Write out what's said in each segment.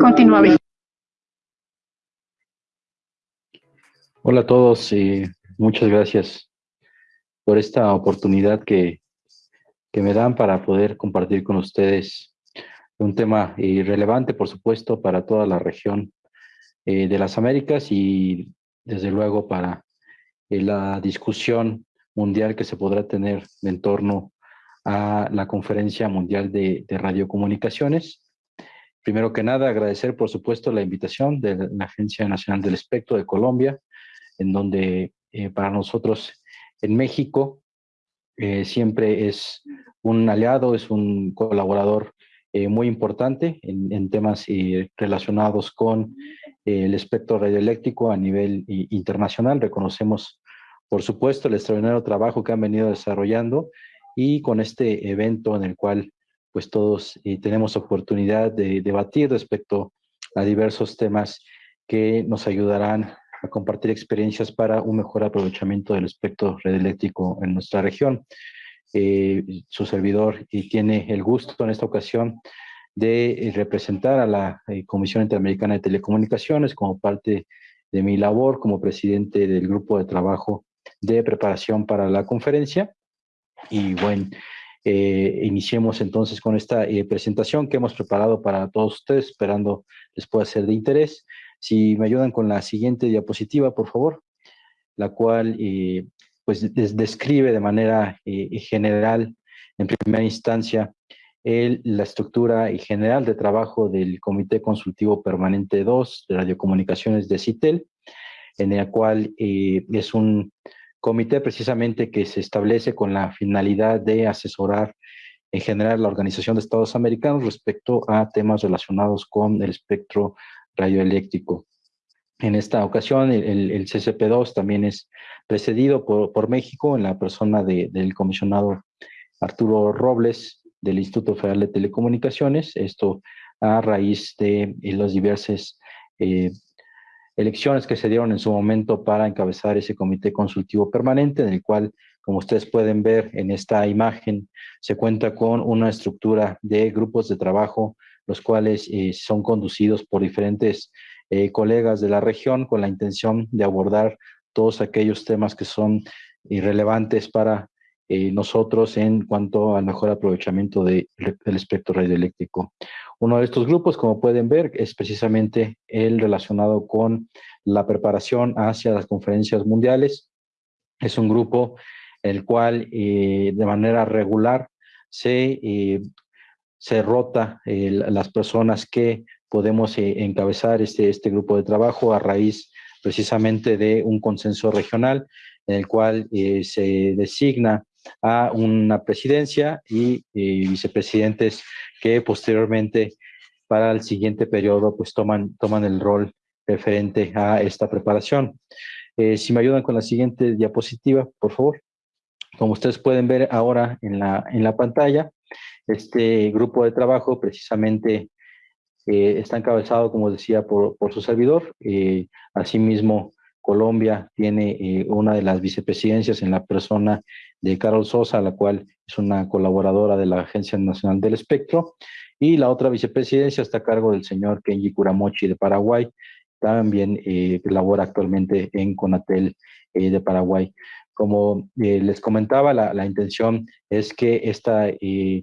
Continúa, Hola a todos y muchas gracias por esta oportunidad que, que me dan para poder compartir con ustedes un tema relevante, por supuesto, para toda la región eh, de las Américas y desde luego para eh, la discusión mundial que se podrá tener en torno a la Conferencia Mundial de, Radiocomunicaciones. Primero que nada, agradecer, por supuesto, la invitación de la Agencia Nacional del Espectro de Colombia, en donde para nosotros en México siempre es un aliado, es un colaborador eh, muy importante en, temas eh, relacionados con eh, el espectro radioeléctrico a nivel internacional. Reconocemos, por supuesto, el extraordinario trabajo que han venido desarrollando y con este evento en el cual pues todos tenemos oportunidad de debatir respecto a diversos temas que nos ayudarán a compartir experiencias para un mejor aprovechamiento del espectro radioeléctrico en nuestra región. Eh, su servidor y tiene el gusto en esta ocasión de eh, representar a la eh, Comisión Interamericana de Telecomunicaciones como parte de mi labor como presidente del grupo de trabajo de preparación para la conferencia. Y bueno, iniciemos entonces con esta presentación que hemos preparado para todos ustedes, esperando les pueda ser de interés. Si me ayudan con la siguiente diapositiva, por favor, la cual pues describe de manera eh, general, en primera instancia, la estructura y general de trabajo del Comité Consultivo Permanente 2 de Radiocomunicaciones de CITEL, en el cual eh, es un comité precisamente que se establece con la finalidad de asesorar en general la Organización de Estados Americanos respecto a temas relacionados con el espectro radioeléctrico. En esta ocasión, el, el CCP2 también es precedido por, México en la persona del comisionado Arturo Robles del Instituto Federal de Telecomunicaciones, esto a raíz de las diversas eh, elecciones que se dieron en su momento para encabezar ese comité consultivo permanente, en el cual, como ustedes pueden ver en esta imagen, se cuenta con una estructura de grupos de trabajo, los cuales eh, son conducidos por diferentes eh, colegas de la región con la intención de abordar todos aquellos temas que son irrelevantes para eh, nosotros en cuanto al mejor aprovechamiento del espectro radioeléctrico. Uno de estos grupos, como pueden ver, es precisamente el relacionado con la preparación hacia las conferencias mundiales. Es un grupo el cual eh, de manera regular se, se rota las personas que podemos eh, encabezar este, este grupo de trabajo a raíz precisamente de un consenso regional en el cual eh, se designa a una presidencia y eh, vicepresidentes que posteriormente para el siguiente periodo pues toman, toman el rol referente a esta preparación. si me ayudan con la siguiente diapositiva, por favor. Como ustedes pueden ver ahora en la, en la pantalla, este grupo de trabajo precisamente eh, está encabezado, como decía, por, por su servidor. Eh, asimismo, Colombia tiene eh, una de las vicepresidencias en la persona de Carol Sosa, la cual es una colaboradora de la Agencia Nacional del Espectro, y la otra vicepresidencia está a cargo del señor Kenji Kuramochi de Paraguay, también labora actualmente en Conatel de Paraguay. Como les comentaba, la, la, intención es que esta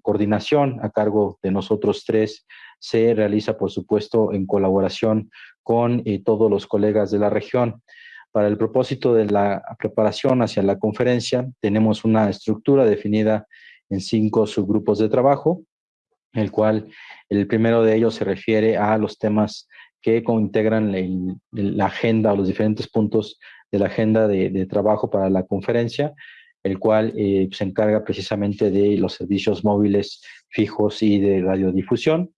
coordinación a cargo de nosotros tres se realiza, por supuesto, en colaboración con eh, todos los colegas de la región. Para el propósito de la preparación hacia la conferencia, tenemos una estructura definida en cinco subgrupos de trabajo, el cual el primero de ellos se refiere a los temas que integran la agenda o los diferentes puntos de la agenda de, trabajo para la conferencia, el cual eh, se encarga precisamente de los servicios móviles fijos y de radiodifusión.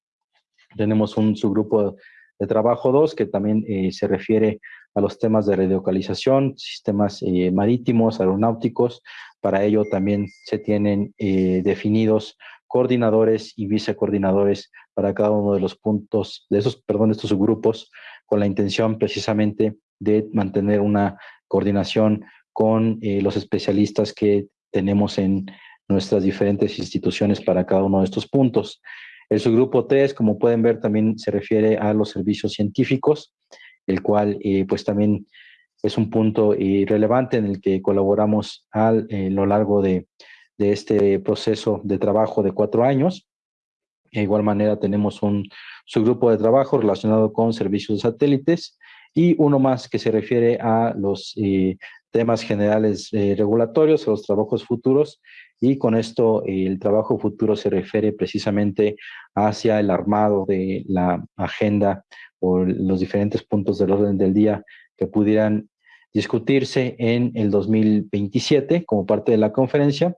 Tenemos un subgrupo de trabajo 2 que también eh, se refiere a los temas de radiocalización, sistemas eh, marítimos, aeronáuticos. Para ello también se tienen eh, definidos coordinadores y vicecoordinadores para cada uno de los puntos, de esos, perdón, de estos subgrupos, con la intención precisamente de mantener una coordinación con los especialistas que tenemos en nuestras diferentes instituciones para cada uno de estos puntos. El subgrupo 3, como pueden ver, también se refiere a los servicios científicos, el cual eh, pues también es un punto eh, relevante en el que colaboramos a lo largo de, de, este proceso de trabajo de cuatro años. De igual manera tenemos un subgrupo de trabajo relacionado con servicios satélites y uno más que se refiere a los eh, temas generales regulatorios, a los trabajos futuros y con esto el trabajo futuro se refiere precisamente hacia el armado de la agenda o los diferentes puntos del orden del día que pudieran discutirse en el 2027 como parte de la conferencia.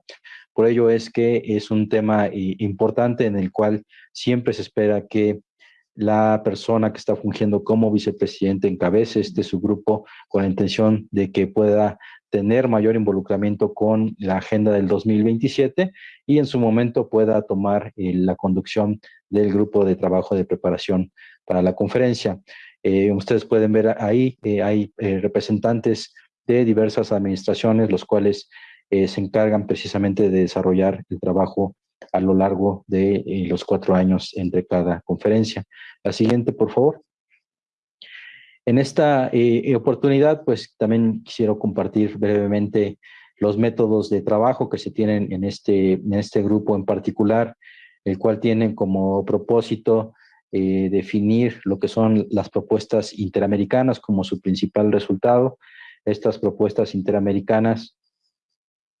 Por ello es que es un tema eh, importante en el cual siempre se espera que la persona que está fungiendo como vicepresidente encabece este subgrupo con la intención de que pueda tener mayor involucramiento con la agenda del 2027 y en su momento pueda tomar eh, la conducción del grupo de trabajo de preparación para la conferencia. Eh, ustedes pueden ver ahí, eh, hay representantes de diversas administraciones, los cuales se encargan precisamente de desarrollar el trabajo a lo largo de los cuatro años entre cada conferencia. La siguiente, por favor. En esta oportunidad, pues también quisiera compartir brevemente los métodos de trabajo que se tienen en este, en este grupo en particular, el cual tienen como propósito eh, definir lo que son las propuestas interamericanas como su principal resultado. Estas propuestas interamericanas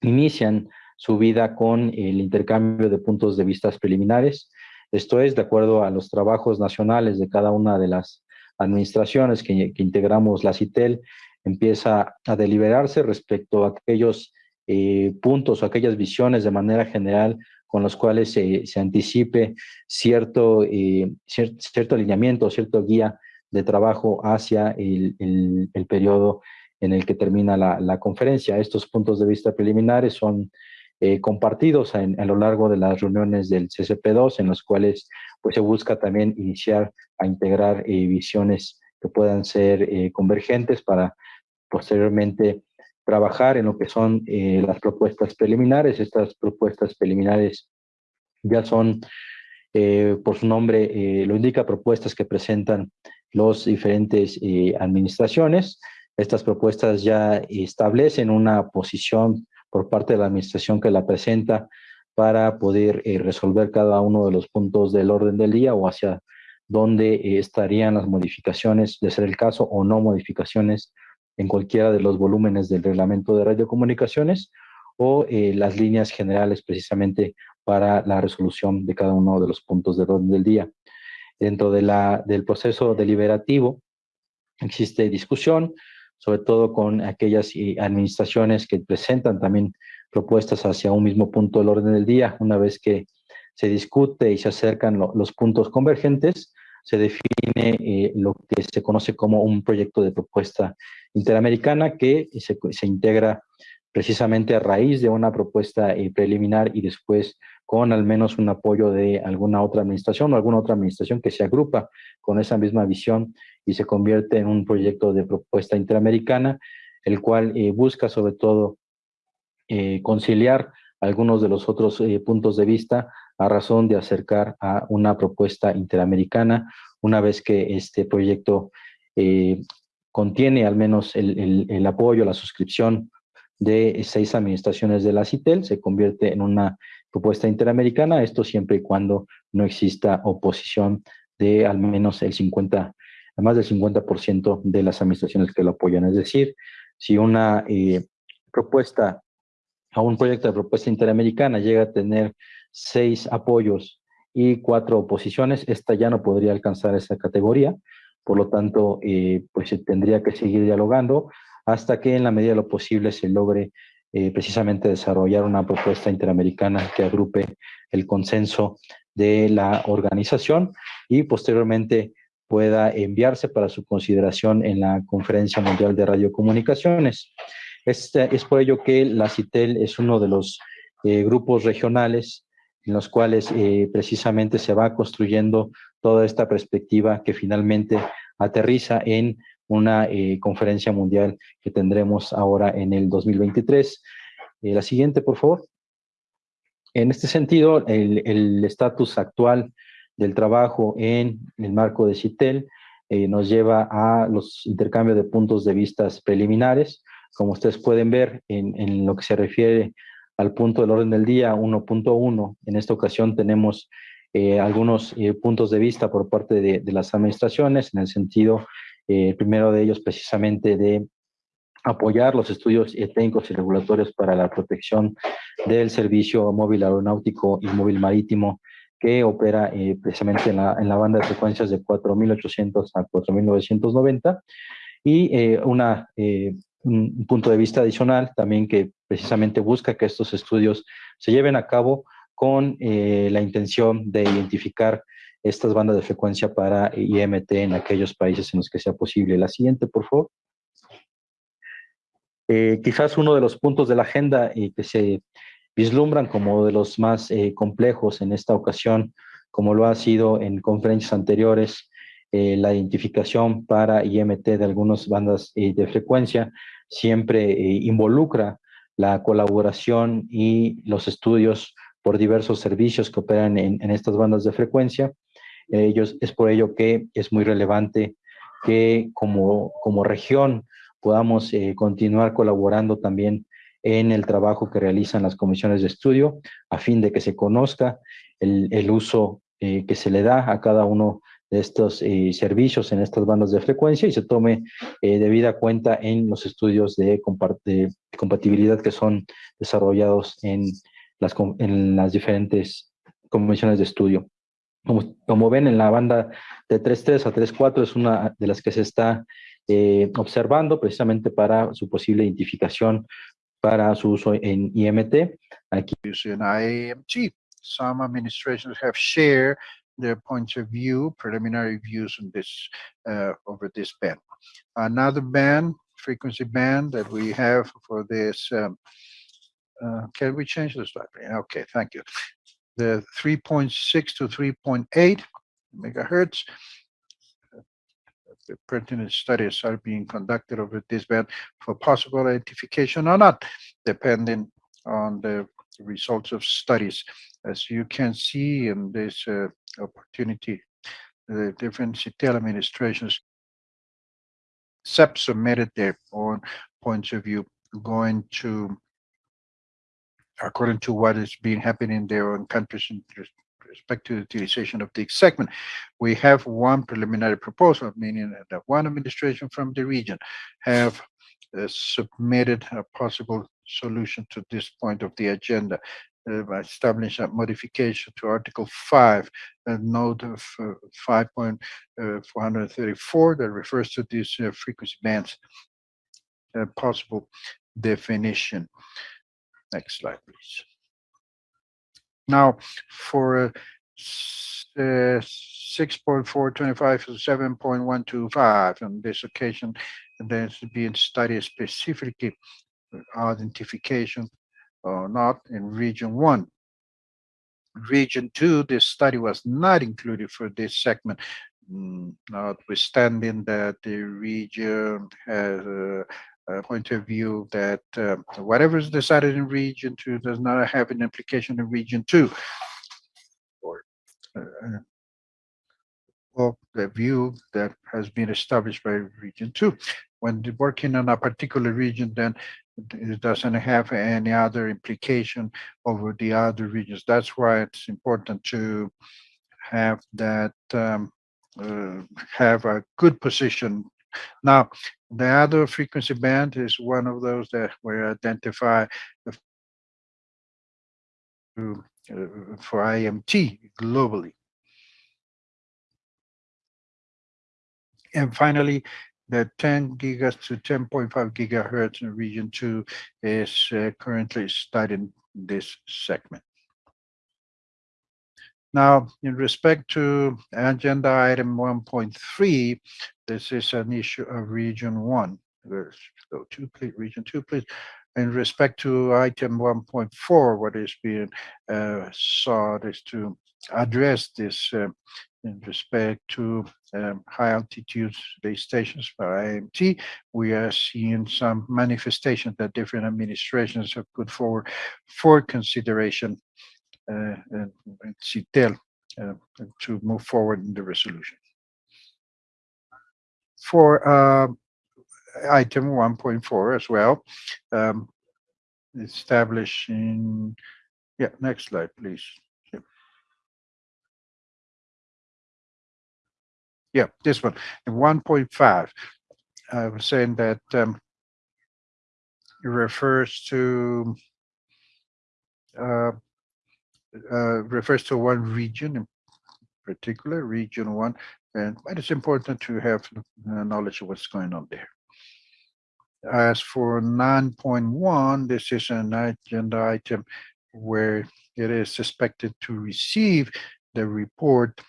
inician su vida con el intercambio de puntos de vista preliminares. Esto es, de acuerdo a los trabajos nacionales de cada una de las administraciones que, integramos la CITEL, empieza a deliberarse respecto a aquellos eh, puntos o aquellas visiones de manera general con los cuales se, anticipe cierto, eh, cierto alineamiento, cierto guía de trabajo hacia el, el, periodo en el que termina la, conferencia. Estos puntos de vista preliminares son eh, compartidos a lo largo de las reuniones del CCP2, en los cuales pues, se busca también iniciar a integrar eh, visiones que puedan ser convergentes para posteriormente trabajar en lo que son eh, las propuestas preliminares. Estas propuestas preliminares ya son, eh, por su nombre, eh, lo indica, propuestas que presentan los diferentes administraciones. Estas propuestas ya establecen una posición por parte de la administración que la presenta para poder resolver cada uno de los puntos del orden del día o hacia dónde estarían las modificaciones, de ser el caso, o no modificaciones en cualquiera de los volúmenes del reglamento de radiocomunicaciones o eh, las líneas generales precisamente para la resolución de cada uno de los puntos del orden del día. Dentro del proceso deliberativo existe discusión, sobre todo con aquellas eh, administraciones que presentan también propuestas hacia un mismo punto del orden del día. Una vez que se discute y se acercan los puntos convergentes, se define eh, lo que se conoce como un proyecto de propuesta interamericana que se, se integra precisamente a raíz de una propuesta eh, preliminar y después con al menos un apoyo de alguna otra administración o alguna otra administración que se agrupa con esa misma visión y se convierte en un proyecto de propuesta interamericana, el cual eh, busca sobre todo conciliar algunos de los otros puntos de vista a razón de acercar a una propuesta interamericana una vez que este proyecto eh, contiene al menos el, apoyo, la suscripción de seis administraciones de la CITEL, se convierte en una propuesta interamericana, esto siempre y cuando no exista oposición de al menos el 50, más del 50% de las administraciones que lo apoyan. Es decir, si una eh, propuesta a un proyecto de propuesta interamericana llega a tener seis apoyos y cuatro oposiciones, esta ya no podría alcanzar esa categoría, por lo tanto, eh, pues se tendría que seguir dialogando hasta que en la medida de lo posible se logre eh, precisamente desarrollar una propuesta interamericana que agrupe el consenso de la organización y posteriormente pueda enviarse para su consideración en la Conferencia Mundial de Radiocomunicaciones. Este, es por ello que la CITEL es uno de los eh, grupos regionales en los cuales eh, precisamente se va construyendo toda esta perspectiva que finalmente aterriza en una eh, conferencia mundial que tendremos ahora en el 2023. la siguiente, por favor. En este sentido, el estatus actual del trabajo en el marco de CITEL eh, nos lleva a los intercambios de puntos de vista preliminares. Como ustedes pueden ver, en, en lo que se refiere al punto del orden del día 1.1, en esta ocasión tenemos eh, algunos eh, puntos de vista por parte de, de, las administraciones, en el sentido, eh, primero de ellos precisamente de apoyar los estudios técnicos y regulatorios para la protección del servicio móvil aeronáutico y móvil marítimo que opera eh, precisamente en la, en la, banda de frecuencias de 4.800 a 4.990 y eh, una, eh, un punto de vista adicional también que precisamente busca que estos estudios se lleven a cabo con la intención de identificar estas bandas de frecuencia para IMT en aquellos países en los que sea posible. La siguiente, por favor. quizás uno de los puntos de la agenda y que se vislumbran como de los más eh, complejos en esta ocasión, como lo ha sido en conferencias anteriores, eh, la identificación para IMT de algunas bandas eh, de frecuencia siempre involucra la colaboración y los estudios por diversos servicios que operan en, estas bandas de frecuencia. Ellos, es por ello que es muy relevante que como, como región podamos continuar colaborando también en el trabajo que realizan las comisiones de estudio, a fin de que se conozca el, el uso eh, que se le da a cada uno de estos eh, servicios en estas bandas de frecuencia y se tome eh, debida cuenta en los estudios de, de, compatibilidad que son desarrollados en las, en las diferentes comisiones de estudio. Como, como, ven, en la banda de 3.3 a 3.4 es una de las que se está eh, observando precisamente para su posible identificación para su uso en IMT. Aquí. In IAMT, some administrations have shared their points of view, preliminary views on this uh, over this band. Another band, frequency band that we have for this. Um, uh, can we change the slide? Okay, thank you. The 3.6 to 3.8 megahertz the pertinent studies are being conducted over this band for possible identification or not, depending on the results of studies. As you can see in this uh, opportunity, the different CITEL administrations submitted their own points of view going to according to what is being happening in their own countries in respect to the utilization of the segment. We have one preliminary proposal, meaning that one administration from the region have uh, submitted a possible solution to this point of the agenda by establishing a modification to Article 5, a note of uh, 5.434 uh, that refers to these uh, frequency bands uh, possible definition. Next slide, please. Now, for uh, 6.425 to 7.125 on this occasion, there's being studied specifically identification or not in region one. Region two, this study was not included for this segment, mm, notwithstanding that the region has a, uh, point of view that uh, whatever is decided in region two does not have an implication in region two. Or, uh, well, the view that has been established by region two. When working on a particular region, then it doesn't have any other implication over the other regions. That's why it's important to have that um, uh, have a good position now, the other frequency band is one of those that we identify uh, for IMT globally. And finally, the 10 gigas to 10.5 gigahertz in region 2 is uh, currently studied this segment. Now, in respect to agenda item 1.3, this is an issue of region one. Let's go to please, region two, please. In respect to item 1.4, what is being uh, sought is to address this uh, in respect to um, high altitude base stations for IMT. We are seeing some manifestations that different administrations have put forward for consideration uh, and CITEL uh, to move forward in the resolution. For uh, item 1.4 as well, um, establishing, yeah, next slide, please. Yeah. This one, 1.5, I was saying that um, it refers to uh, uh, refers to one region in particular, region one, and but it's important to have knowledge of what's going on there. As for 9.1, this is an agenda item where it is suspected to receive the report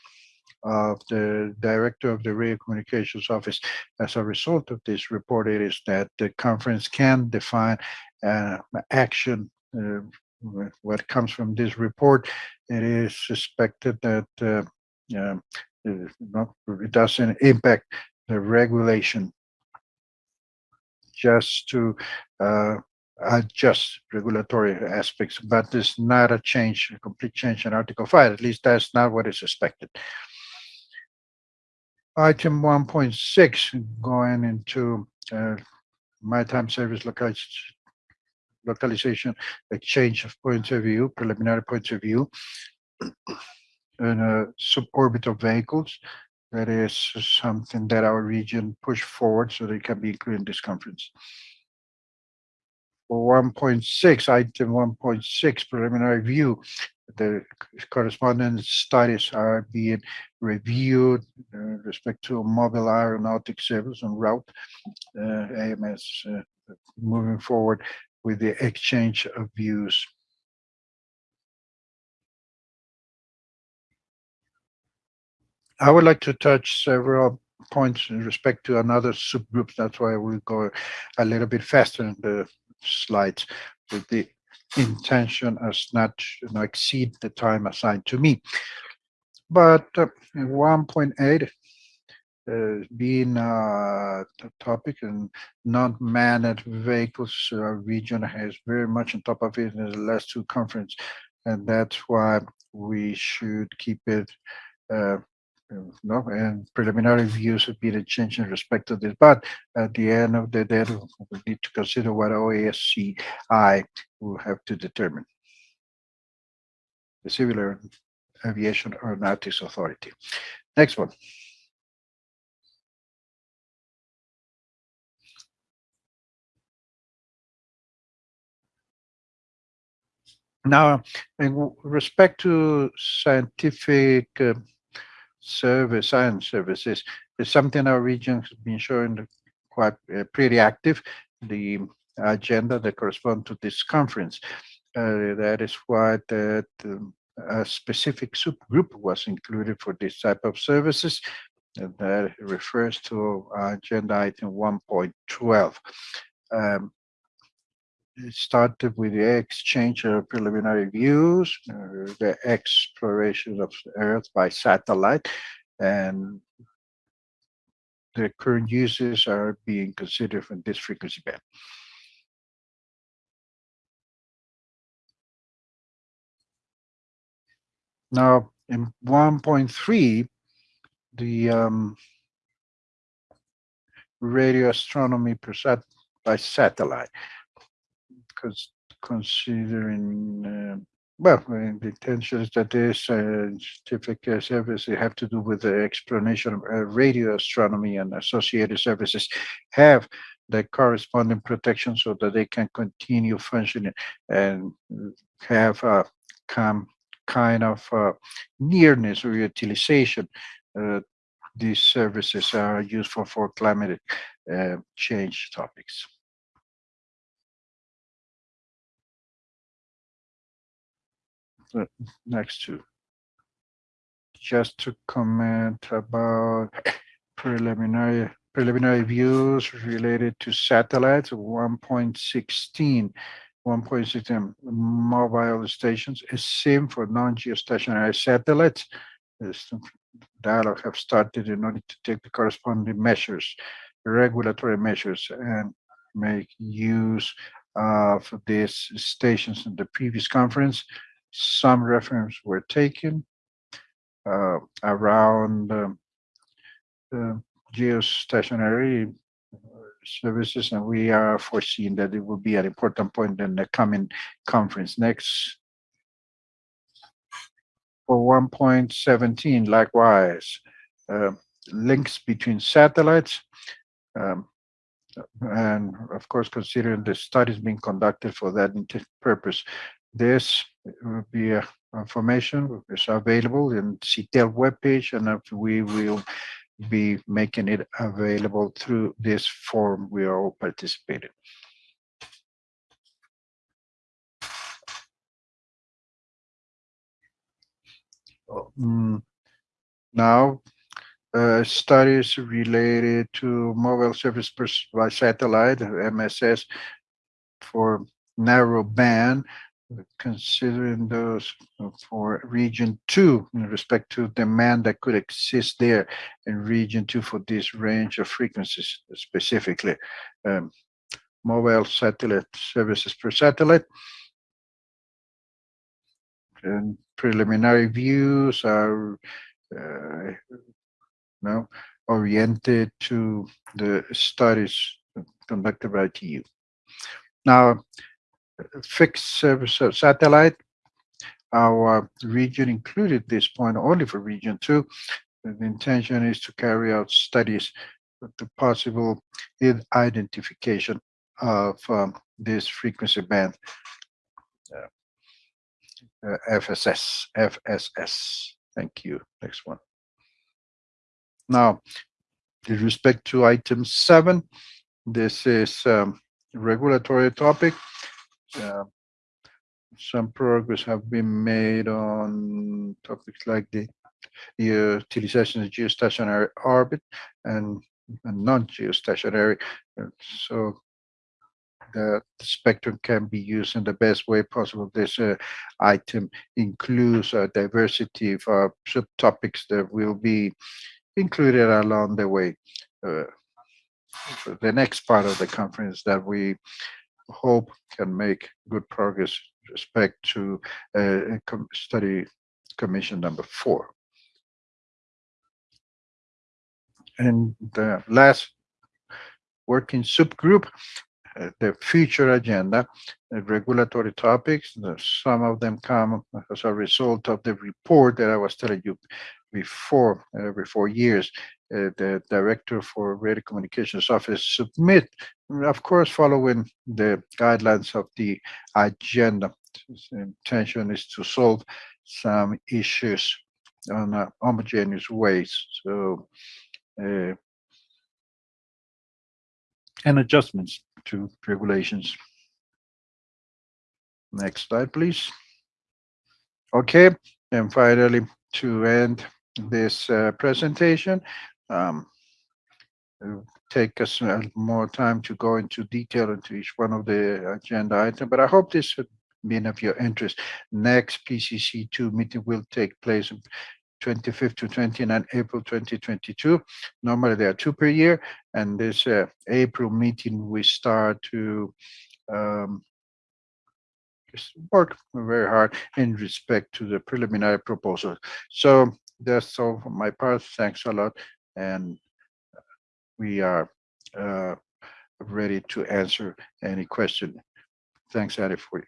of the director of the radio communications office. As a result of this report, it is that the conference can define uh, action uh, what comes from this report. It is suspected that uh, um, it, doesn't impact the regulation just to uh, adjust regulatory aspects, but it's not a change, a complete change in Article 5. At least that's not what is expected. Item 1.6, going into uh, maritime service localization, localization, exchange of points of view, preliminary points of view, and uh, suborbital vehicles. That is something that our region pushed forward so they can be included in this conference. For 1.6, item 1.6, preliminary view, the correspondence studies are being reviewed uh, respect to mobile aeronautic service en route, uh, AMS uh, moving forward with the exchange of views. I would like to touch several points in respect to another subgroups. That's why we'll go a little bit faster in the slides with the intention as not to not exceed the time assigned to me. But uh, 1.8 uh, being uh, the topic and non-manned vehicles uh, region has very much on top of it in the last two conference and that's why we should keep it uh, no, and preliminary views have been a change in respect to this, but at the end of the day, we need to consider what OASCI will have to determine. The Civil Aviation Aeronautics Authority. Next one. Now, in respect to scientific uh, service, science services, is something our region has been showing quite uh, pretty active. The agenda that correspond to this conference. Uh, that is why that um, a specific subgroup was included for this type of services. And that refers to agenda item 1.12. Um, started with the exchange of preliminary views, uh, the exploration of the Earth by satellite, and the current uses are being considered from this frequency band. Now, in 1.3, the um, radio astronomy per sat by satellite considering, uh, well, the intention is that this scientific uh, service have to do with the explanation of uh, radio astronomy and associated services have the corresponding protection so that they can continue functioning and have a kind of uh, nearness or utilization. Uh, these services are useful for climate uh, change topics. Next to. Just to comment about preliminary preliminary views related to satellites 1.16 1.16 mobile stations is same for non-geostationary satellites. This dialogue have started in order to take the corresponding measures regulatory measures and make use of these stations. In the previous conference some reference were taken. uh, around um, geostationary uh, services, and we are foreseeing that it will be an important point in the coming conference. Next, for 1.17, likewise, uh, links between satellites. um, And of course, considering the studies being conducted for that purpose, this will be uh, information is available in CTEL webpage, and uh, we will be making it available through this forum we are all participating. Mm, Now, uh, studies related to mobile service by satellite, MSS, for narrow band, considering those for region two in respect to demand that could exist there in region two for this range of frequencies specifically. Um, Mobile satellite services per satellite. And preliminary views are uh, no, oriented to the studies conducted by TU. Now, fixed service satellite, our region included this point only for region two. The intention is to carry out studies with the possible identification of um, this frequency band. uh, uh, FSS, FSS. Thank you. Next one. Now, with respect to item seven, this is um, regulatory topic. Uh, Some progress have been made on topics like the utilization of geostationary orbit and and non-geostationary. uh, So the spectrum can be used in the best way possible. This uh, item includes a diversity of uh, subtopics that will be included along the way. Uh, the next part of the conference that we hope can make good progress respect to com- study commission number four. And the last working subgroup, uh, the future agenda, regulatory topics. the- Some of them come as a result of the report that I was telling you before, uh, every four years. uh, The Director for Radio Communications Office submit, of course, following the guidelines of the agenda. The Intention is to solve some issues on a homogeneous ways. So uh, and adjustments to regulations. Next slide, please. Okay, and finally, to end this uh, presentation, um, take us uh, more time to go into detail into each one of the agenda item, but I hope this has been of your interest. Next PCC two meeting will take place on 25th to 29 April 2022. Normally, there are two per year, and this uh, April meeting, we start to um, just work very hard in respect to the preliminary proposal. So that's all from my part. Thanks a lot, and we are uh, ready to answer any question. Thanks, Addie, for